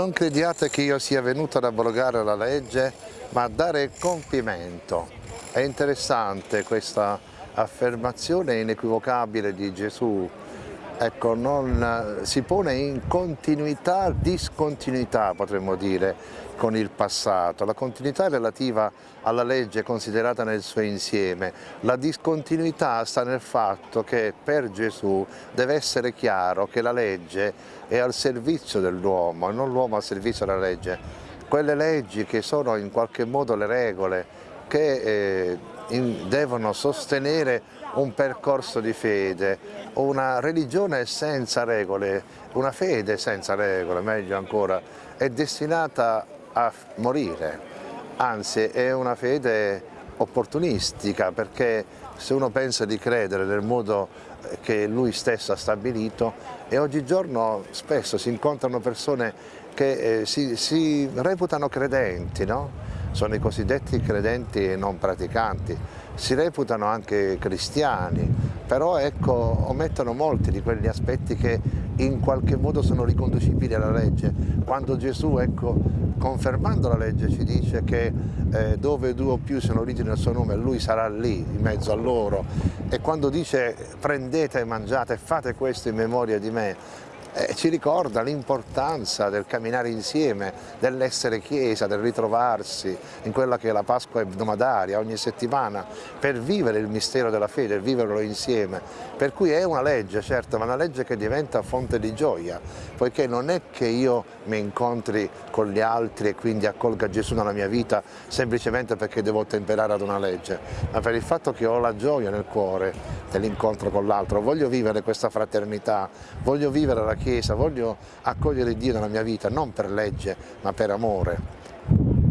Non crediate che io sia venuto ad abrogare la legge, ma a dare compimento. È interessante questa affermazione inequivocabile di Gesù ecco, non, si pone in continuità, discontinuità potremmo dire, con il passato. La continuità è relativa alla legge considerata nel suo insieme, la discontinuità sta nel fatto che per Gesù deve essere chiaro che la legge è al servizio dell'uomo e non l'uomo al servizio della legge. Quelle leggi che sono in qualche modo le regole che eh, in, devono sostenere un percorso di fede, una religione senza regole, una fede senza regole, meglio ancora, è destinata a morire, anzi è una fede opportunistica perché se uno pensa di credere nel modo che lui stesso ha stabilito e oggigiorno spesso si incontrano persone che eh, si, si reputano credenti, no? Sono i cosiddetti credenti non praticanti, si reputano anche cristiani, però ecco, omettono molti di quegli aspetti che in qualche modo sono riconducibili alla legge. Quando Gesù, ecco, confermando la legge, ci dice che eh, dove due o più sono uniti nel suo nome, lui sarà lì, in mezzo a loro, e quando dice prendete e mangiate, fate questo in memoria di me, eh, ci ricorda l'importanza del camminare insieme, dell'essere chiesa, del ritrovarsi in quella che è la Pasqua ebdomadaria ogni settimana per vivere il mistero della fede, viverlo insieme. Per cui è una legge, certo, ma una legge che diventa fonte di gioia, poiché non è che io mi incontri con gli altri e quindi accolga Gesù nella mia vita semplicemente perché devo temperare ad una legge, ma per il fatto che ho la gioia nel cuore dell'incontro con l'altro, voglio vivere questa fraternità, voglio vivere la Chiesa, voglio accogliere Dio nella mia vita, non per legge ma per amore.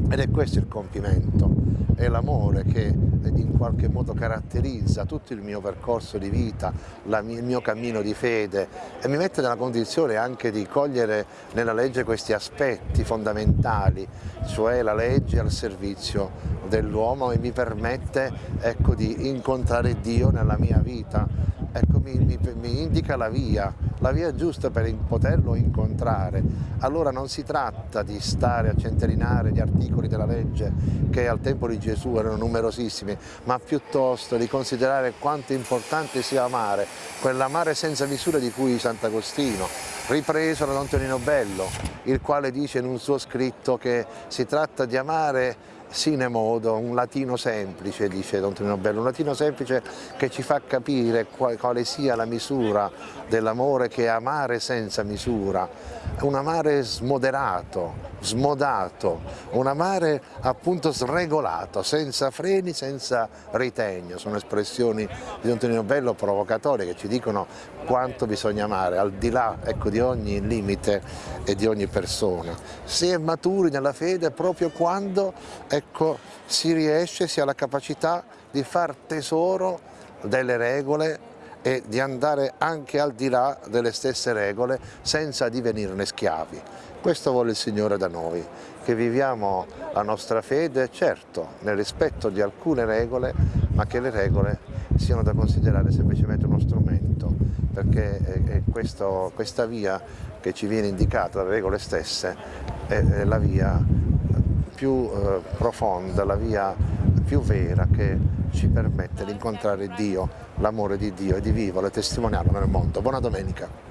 Ed è questo il compimento, è l'amore che in qualche modo caratterizza tutto il mio percorso di vita, il mio cammino di fede. E mi mette nella condizione anche di cogliere nella legge questi aspetti fondamentali, cioè la legge al servizio dell'uomo e mi permette ecco, di incontrare Dio nella mia vita, ecco, mi, mi, mi indica la via, la via giusta per poterlo incontrare. Allora non si tratta di stare a centellinare gli articoli della legge che al tempo di Gesù erano numerosissimi, ma piuttosto di considerare quanto importante sia amare, quell'amare senza misura di cui Sant'Agostino, ripreso da Don Tonino Bello, il quale dice in un suo scritto che si tratta di amare sine modo, un latino semplice, dice Don Tonino Bello, un latino semplice che ci fa capire quale sia la misura dell'amore che è amare senza misura, un amare smoderato, smodato, un amare appunto sregolato, senza freni, senza ritegno, sono espressioni di Don Tonino Bello provocatorie che ci dicono quanto bisogna amare, al di là ecco, di ogni limite e di ogni persona. Si è maturi nella fede proprio quando ecco, si riesce, si ha la capacità di far tesoro delle regole e di andare anche al di là delle stesse regole senza divenirne schiavi. Questo vuole il Signore da noi, che viviamo la nostra fede, certo, nel rispetto di alcune regole, ma che le regole siano da considerare semplicemente uno strumento, perché è questo, questa via che ci viene indicata dalle regole stesse è la via più eh, profonda, la via più vera che ci permette di incontrare Dio, l'amore di Dio e di viverlo e testimoniarlo nel mondo. Buona domenica!